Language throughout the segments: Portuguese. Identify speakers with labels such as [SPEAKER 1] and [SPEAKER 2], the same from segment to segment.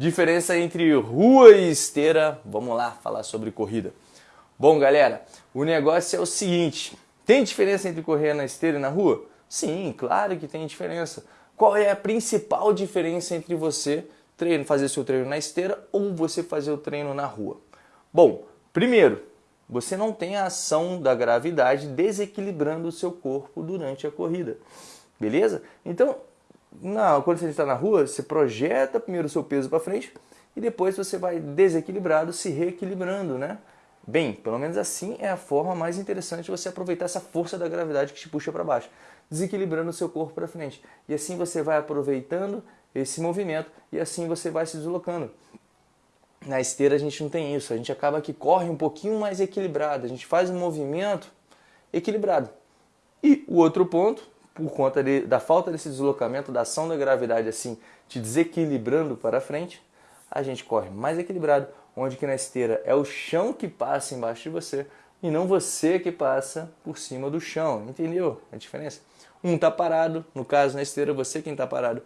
[SPEAKER 1] Diferença entre rua e esteira. Vamos lá falar sobre corrida. Bom, galera, o negócio é o seguinte: tem diferença entre correr na esteira e na rua? Sim, claro que tem diferença. Qual é a principal diferença entre você treino, fazer seu treino na esteira ou você fazer o treino na rua? Bom, primeiro, você não tem a ação da gravidade desequilibrando o seu corpo durante a corrida. Beleza? Então, na, quando você está na rua, você projeta primeiro o seu peso para frente e depois você vai desequilibrado, se reequilibrando, né? Bem, pelo menos assim é a forma mais interessante de você aproveitar essa força da gravidade que te puxa para baixo, desequilibrando o seu corpo para frente. E assim você vai aproveitando esse movimento e assim você vai se deslocando. Na esteira a gente não tem isso, a gente acaba que corre um pouquinho mais equilibrado, a gente faz um movimento equilibrado. E o outro ponto, por conta de, da falta desse deslocamento, da ação da gravidade assim, te desequilibrando para frente, a gente corre mais equilibrado, onde que na esteira é o chão que passa embaixo de você e não você que passa por cima do chão. Entendeu a diferença? Um está parado, no caso na esteira você quem está parado,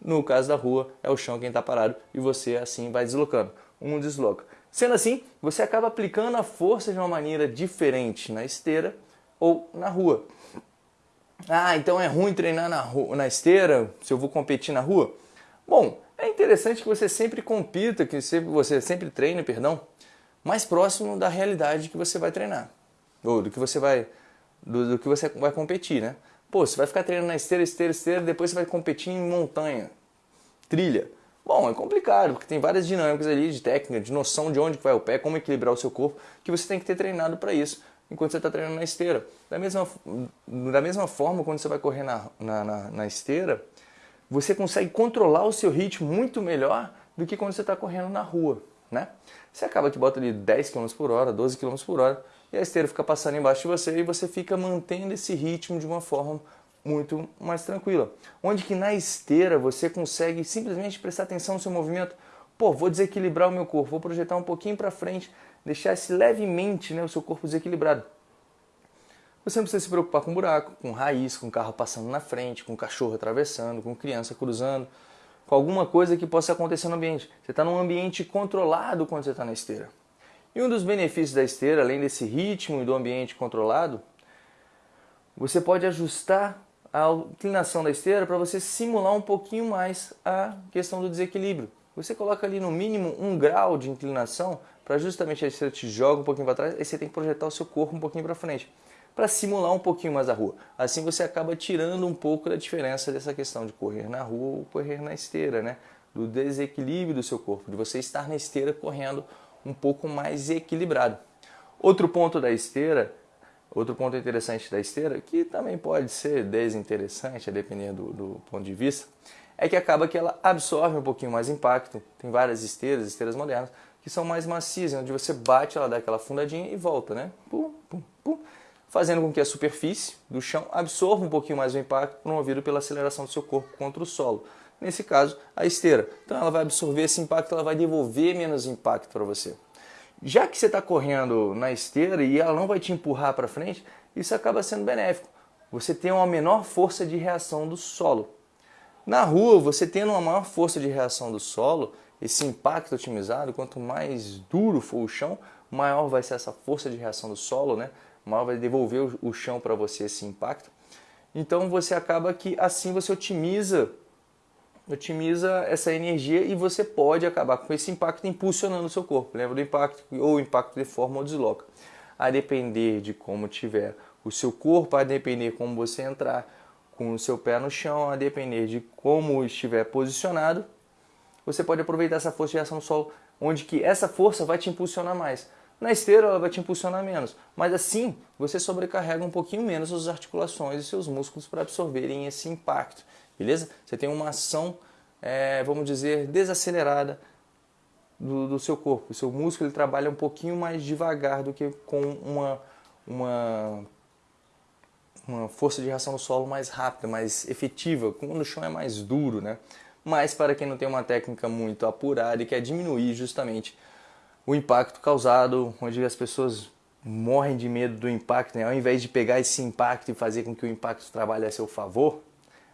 [SPEAKER 1] no caso da rua, é o chão quem está parado e você assim vai deslocando. Um desloca. Sendo assim, você acaba aplicando a força de uma maneira diferente na esteira ou na rua. Ah, então é ruim treinar na, rua, na esteira se eu vou competir na rua? Bom, é interessante que você sempre compita, que você sempre treine, perdão, mais próximo da realidade que você vai treinar. Ou do que você vai, do, do que você vai competir, né? Pô, você vai ficar treinando na esteira, esteira, esteira, depois você vai competir em montanha, trilha. Bom, é complicado, porque tem várias dinâmicas ali de técnica, de noção de onde vai o pé, como equilibrar o seu corpo, que você tem que ter treinado para isso enquanto você está treinando na esteira. Da mesma, da mesma forma, quando você vai correr na, na, na, na esteira, você consegue controlar o seu ritmo muito melhor do que quando você está correndo na rua. Né? Você acaba que bota ali 10 km por hora, 12 km por hora, e a esteira fica passando embaixo de você e você fica mantendo esse ritmo de uma forma muito mais tranquila. Onde que na esteira você consegue simplesmente prestar atenção no seu movimento. Pô, vou desequilibrar o meu corpo, vou projetar um pouquinho para frente, deixar esse levemente né, o seu corpo desequilibrado. Você não precisa se preocupar com buraco, com raiz, com carro passando na frente, com cachorro atravessando, com criança cruzando, com alguma coisa que possa acontecer no ambiente. Você está num ambiente controlado quando você está na esteira. E um dos benefícios da esteira, além desse ritmo e do ambiente controlado, você pode ajustar a inclinação da esteira para você simular um pouquinho mais a questão do desequilíbrio. Você coloca ali no mínimo um grau de inclinação para justamente a esteira te joga um pouquinho para trás, aí você tem que projetar o seu corpo um pouquinho para frente, para simular um pouquinho mais a rua. Assim você acaba tirando um pouco da diferença dessa questão de correr na rua ou correr na esteira, né? Do desequilíbrio do seu corpo, de você estar na esteira correndo um pouco mais equilibrado. Outro ponto da esteira, outro ponto interessante da esteira, que também pode ser desinteressante, a depender do, do ponto de vista, é que acaba que ela absorve um pouquinho mais impacto. Tem várias esteiras, esteiras modernas, que são mais macias, onde você bate, ela dá aquela fundadinha e volta, né? Pum, pum, pum, fazendo com que a superfície do chão absorva um pouquinho mais o impacto promovido pela aceleração do seu corpo contra o solo nesse caso, a esteira. Então ela vai absorver esse impacto, ela vai devolver menos impacto para você. Já que você está correndo na esteira e ela não vai te empurrar para frente, isso acaba sendo benéfico. Você tem uma menor força de reação do solo. Na rua, você tendo uma maior força de reação do solo, esse impacto otimizado, quanto mais duro for o chão, maior vai ser essa força de reação do solo, né? maior vai devolver o chão para você esse impacto. Então você acaba que assim você otimiza otimiza essa energia e você pode acabar com esse impacto impulsionando o seu corpo. Lembra do impacto ou o impacto de forma ou desloca. A depender de como tiver o seu corpo, a depender como você entrar com o seu pé no chão, a depender de como estiver posicionado, você pode aproveitar essa força de reação no solo, onde que essa força vai te impulsionar mais. Na esteira ela vai te impulsionar menos, mas assim você sobrecarrega um pouquinho menos suas articulações e seus músculos para absorverem esse impacto beleza? Você tem uma ação, é, vamos dizer, desacelerada do, do, seu corpo. O seu músculo ele trabalha um pouquinho mais devagar do que com uma, uma, uma força de reação no solo mais rápida, mais efetiva, quando o chão é mais duro, né? Mas para quem não tem uma técnica muito apurada e quer diminuir justamente o impacto causado, onde as pessoas morrem de medo do impacto, né? ao invés de pegar esse impacto e fazer com que o impacto trabalhe a seu favor,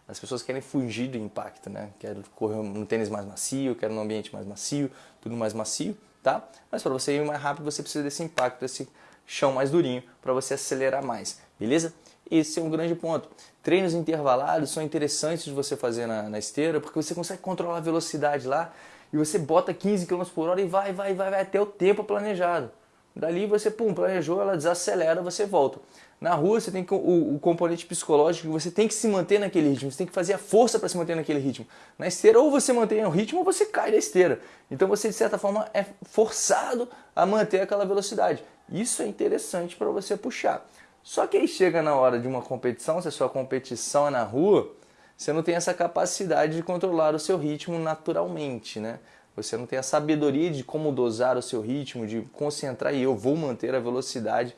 [SPEAKER 1] As pessoas querem fugir do impacto, né? Querem correr no tênis mais macio, querem um ambiente mais macio, tudo mais macio, tá? Mas para você ir mais rápido, você precisa desse impacto, desse chão mais durinho para você acelerar mais, beleza? Esse é um grande ponto. Treinos intervalados são interessantes de você fazer na, na esteira porque você consegue controlar a velocidade lá e você bota 15 km por hora e vai, vai, vai, vai até o tempo planejado. Dali você, pum, planejou, ela desacelera, você volta. Na rua você tem o, o componente psicológico, você tem que se manter naquele ritmo, você tem que fazer a força para se manter naquele ritmo. Na esteira, ou você mantém o ritmo ou você cai da esteira. Então você, de certa forma, é forçado a manter aquela velocidade. Isso é interessante para você puxar. Só que aí chega na hora de uma competição, se a sua competição é na rua, você não tem essa capacidade de controlar o seu ritmo naturalmente, né? Você não tem a sabedoria de como dosar o seu ritmo, de concentrar e eu vou manter a velocidade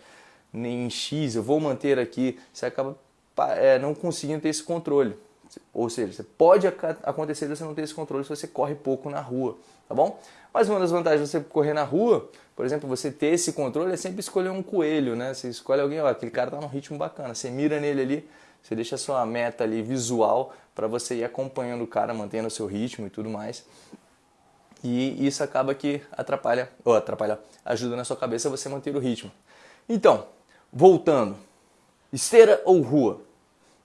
[SPEAKER 1] em X, eu vou manter aqui. Você acaba é, não conseguindo ter esse controle. Ou seja, pode acontecer de você não ter esse controle se você corre pouco na rua, tá bom? Mas uma das vantagens de você correr na rua, por exemplo, você ter esse controle é sempre escolher um coelho, né? Você escolhe alguém, ó, aquele cara tá num ritmo bacana, você mira nele ali, você deixa a sua meta ali visual para você ir acompanhando o cara, mantendo o seu ritmo e tudo mais. E isso acaba que atrapalha, ou atrapalha, ajuda na sua cabeça você manter o ritmo. Então, voltando, esteira ou rua?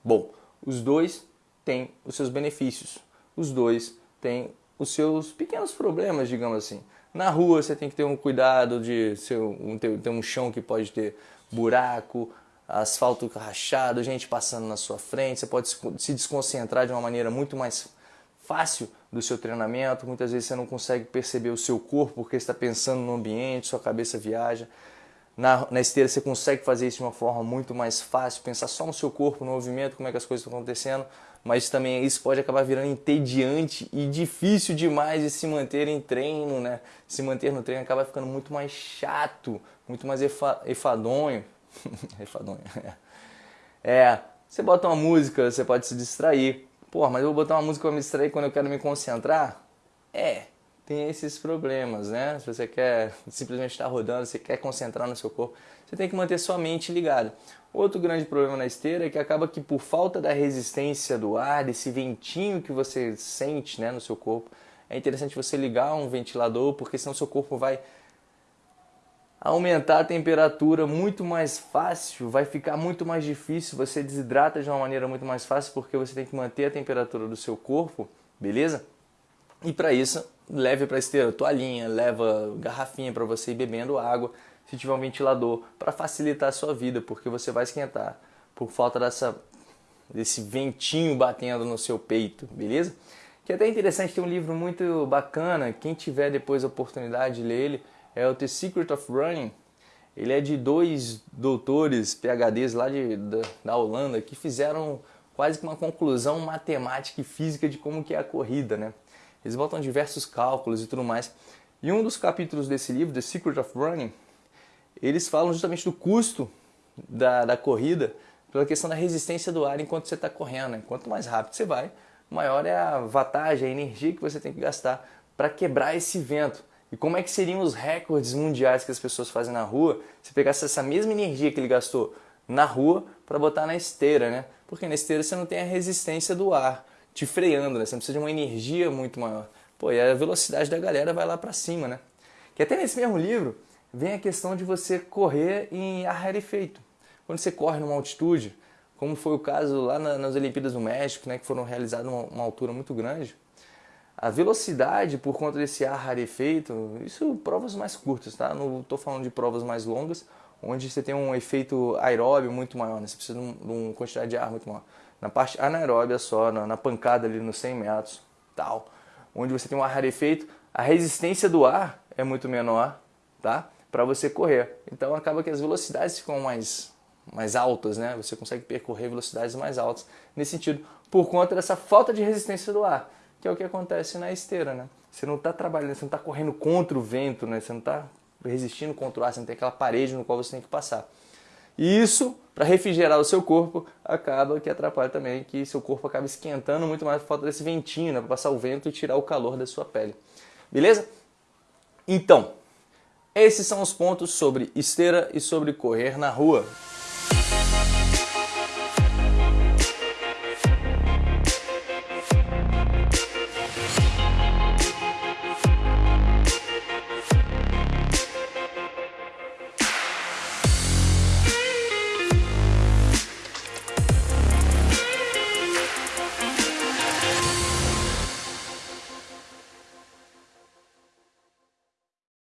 [SPEAKER 1] Bom, os dois têm os seus benefícios, os dois têm os seus pequenos problemas, digamos assim. Na rua você tem que ter um cuidado de ser um, ter, ter um chão que pode ter buraco, asfalto rachado, gente passando na sua frente, você pode se desconcentrar de uma maneira muito mais fácil do seu treinamento. Muitas vezes você não consegue perceber o seu corpo porque está pensando no ambiente, sua cabeça viaja. Na, na esteira você consegue fazer isso de uma forma muito mais fácil, pensar só no seu corpo, no movimento, como é que as coisas estão acontecendo, mas também isso pode acabar virando entediante e difícil demais de se manter em treino, né? Se manter no treino acaba ficando muito mais chato, muito mais efa, efadonho. efadonho. É, você bota uma música, você pode se distrair. Pô, mas eu vou botar uma música para me distrair quando eu quero me concentrar? É, tem esses problemas, né? Se você quer simplesmente estar rodando, você quer concentrar no seu corpo, você tem que manter sua mente ligada. Outro grande problema na esteira é que acaba que por falta da resistência do ar, desse ventinho que você sente né, no seu corpo, é interessante você ligar um ventilador, porque senão seu corpo vai aumentar a temperatura muito mais fácil, vai ficar muito mais difícil, você desidrata de uma maneira muito mais fácil porque você tem que manter a temperatura do seu corpo, beleza? E para isso, leve para esteira toalhinha, leva garrafinha para você ir bebendo água, se tiver um ventilador, para facilitar a sua vida, porque você vai esquentar por falta dessa, desse ventinho batendo no seu peito, beleza? Que é até interessante, tem um livro muito bacana, quem tiver depois a oportunidade de ler ele, é o The Secret of Running. Ele é de dois doutores, PhDs lá de, da, da Holanda, que fizeram quase que uma conclusão matemática e física de como que é a corrida, né? Eles botam diversos cálculos e tudo mais. E um dos capítulos desse livro, The Secret of Running, eles falam justamente do custo da, da corrida pela questão da resistência do ar enquanto você está correndo. Né? Quanto mais rápido você vai, maior é a vantagem, a energia que você tem que gastar para quebrar esse vento. E como é que seriam os recordes mundiais que as pessoas fazem na rua se pegasse essa mesma energia que ele gastou na rua para botar na esteira, né? Porque na esteira você não tem a resistência do ar te freando, né? Você precisa de uma energia muito maior. Pô, e a velocidade da galera vai lá para cima, né? Que até nesse mesmo livro vem a questão de você correr em ar rarefeito. Quando você corre numa altitude, como foi o caso lá nas Olimpíadas do México, né, que foram realizadas numa uma altura muito grande, a velocidade por conta desse ar rarefeito, isso provas mais curtas, tá? Não estou falando de provas mais longas, onde você tem um efeito aeróbio muito maior, né? você precisa de uma quantidade de ar muito maior na parte anaeróbia só, na, na pancada ali nos 100 metros, tal, onde você tem um ar rarefeito, a resistência do ar é muito menor, tá? Para você correr. Então acaba que as velocidades ficam mais mais altas, né? Você consegue percorrer velocidades mais altas nesse sentido, por conta dessa falta de resistência do ar, que é o que acontece na esteira, né? Você não está trabalhando, você não está correndo contra o vento, né? Você não está resistindo contra o ar, você não tem aquela parede no qual você tem que passar. E isso, para refrigerar o seu corpo, acaba que atrapalha também, que seu corpo acaba esquentando muito mais por falta desse ventinho, né, para passar o vento e tirar o calor da sua pele. Beleza? Então, esses são os pontos sobre esteira e sobre correr na rua.